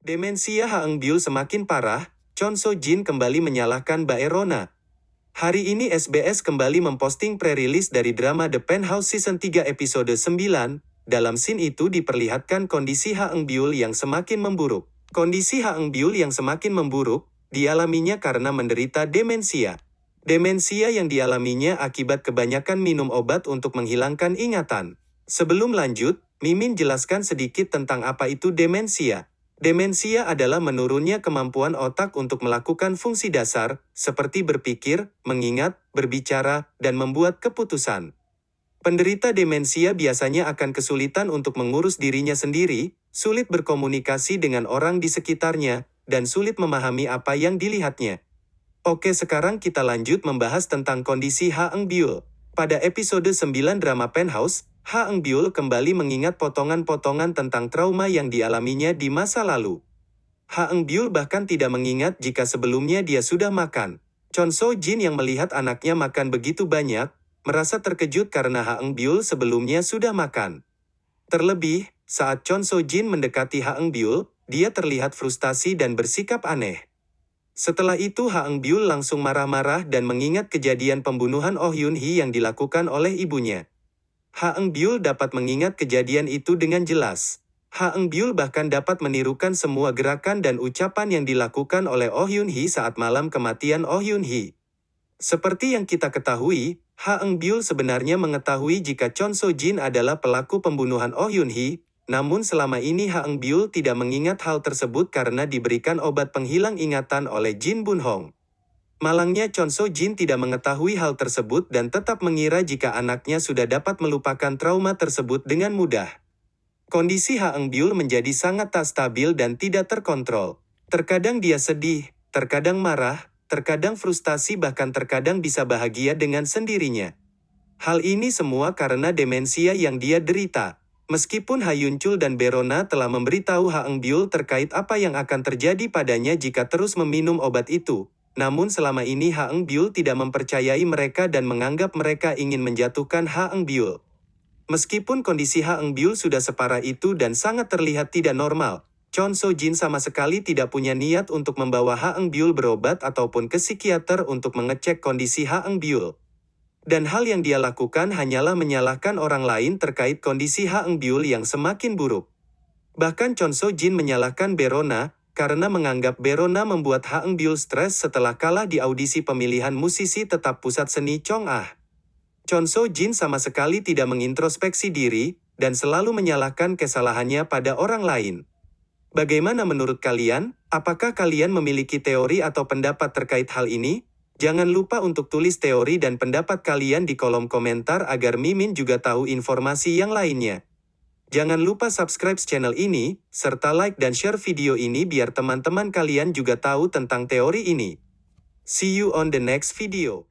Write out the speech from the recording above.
Demensia Haeng Byul semakin parah, Chon So Jin kembali menyalahkan Baerona. Hari ini SBS kembali memposting pre-release dari drama The Penthouse Season 3 episode 9. Dalam scene itu diperlihatkan kondisi Haeng Byul yang semakin memburuk. Kondisi Haeng Byul yang semakin memburuk, dialaminya karena menderita demensia. Demensia yang dialaminya akibat kebanyakan minum obat untuk menghilangkan ingatan. Sebelum lanjut, Mimin jelaskan sedikit tentang apa itu demensia. Demensia adalah menurunnya kemampuan otak untuk melakukan fungsi dasar, seperti berpikir, mengingat, berbicara, dan membuat keputusan. Penderita demensia biasanya akan kesulitan untuk mengurus dirinya sendiri, sulit berkomunikasi dengan orang di sekitarnya, dan sulit memahami apa yang dilihatnya. Oke sekarang kita lanjut membahas tentang kondisi Ha Eng Byul. Pada episode 9 drama Penthouse, Ha Eng kembali mengingat potongan-potongan tentang trauma yang dialaminya di masa lalu. Ha Eng bahkan tidak mengingat jika sebelumnya dia sudah makan. Chon So Jin yang melihat anaknya makan begitu banyak, merasa terkejut karena Ha Eng sebelumnya sudah makan. Terlebih, saat Chon So Jin mendekati Ha Eng dia terlihat frustasi dan bersikap aneh. Setelah itu Ha Eng langsung marah-marah dan mengingat kejadian pembunuhan Oh Yun Hee yang dilakukan oleh ibunya. Ha Eng Byul dapat mengingat kejadian itu dengan jelas. Ha Eng Byul bahkan dapat menirukan semua gerakan dan ucapan yang dilakukan oleh Oh Yun Hee saat malam kematian Oh Yun Hee. Seperti yang kita ketahui, Ha Eng Byul sebenarnya mengetahui jika Chon So Jin adalah pelaku pembunuhan Oh Yun Hee, namun selama ini Ha Eng Byul tidak mengingat hal tersebut karena diberikan obat penghilang ingatan oleh Jin Bun Hong. Malangnya Chon So Jin tidak mengetahui hal tersebut dan tetap mengira jika anaknya sudah dapat melupakan trauma tersebut dengan mudah. Kondisi Ha Eng Byul menjadi sangat tak stabil dan tidak terkontrol. Terkadang dia sedih, terkadang marah, terkadang frustasi bahkan terkadang bisa bahagia dengan sendirinya. Hal ini semua karena demensia yang dia derita. Meskipun Ha Yun Chul dan Berona telah memberitahu Ha Eng Byul terkait apa yang akan terjadi padanya jika terus meminum obat itu, namun selama ini Ha Eng Byul tidak mempercayai mereka dan menganggap mereka ingin menjatuhkan Ha Eng Byul. Meskipun kondisi Ha Eng Byul sudah separah itu dan sangat terlihat tidak normal, Chon So Jin sama sekali tidak punya niat untuk membawa Ha Eng Byul berobat ataupun ke psikiater untuk mengecek kondisi Ha Eng Byul. Dan hal yang dia lakukan hanyalah menyalahkan orang lain terkait kondisi Ha Eng Byul yang semakin buruk. Bahkan Chon So Jin menyalahkan Berona, karena menganggap Berona membuat Ha Eng Byul stres setelah kalah di audisi pemilihan musisi tetap pusat seni Chong Ah. Chon So Jin sama sekali tidak mengintrospeksi diri, dan selalu menyalahkan kesalahannya pada orang lain. Bagaimana menurut kalian? Apakah kalian memiliki teori atau pendapat terkait hal ini? Jangan lupa untuk tulis teori dan pendapat kalian di kolom komentar agar Mimin juga tahu informasi yang lainnya. Jangan lupa subscribe channel ini, serta like dan share video ini biar teman-teman kalian juga tahu tentang teori ini. See you on the next video.